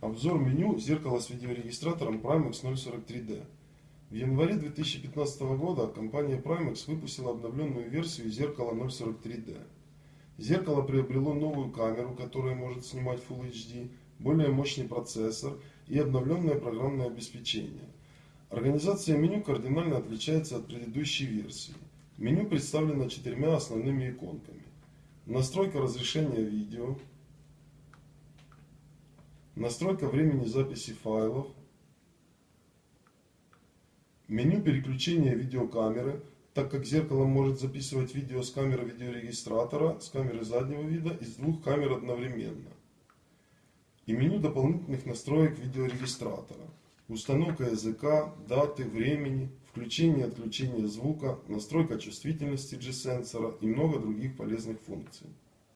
Обзор меню зеркала с видеорегистратором Primex 043D. В январе 2015 года компания Primex выпустила обновленную версию зеркала 043D. Зеркало приобрело новую камеру, которая может снимать Full HD, более мощный процессор и обновленное программное обеспечение. Организация меню кардинально отличается от предыдущей версии. Меню представлено четырьмя основными иконками. Настройка разрешения видео, Настройка времени записи файлов. Меню переключения видеокамеры, так как зеркало может записывать видео с камеры видеорегистратора, с камеры заднего вида и с двух камер одновременно. И меню дополнительных настроек видеорегистратора. Установка языка, даты, времени, включение и отключение звука, настройка чувствительности G-сенсора и много других полезных функций.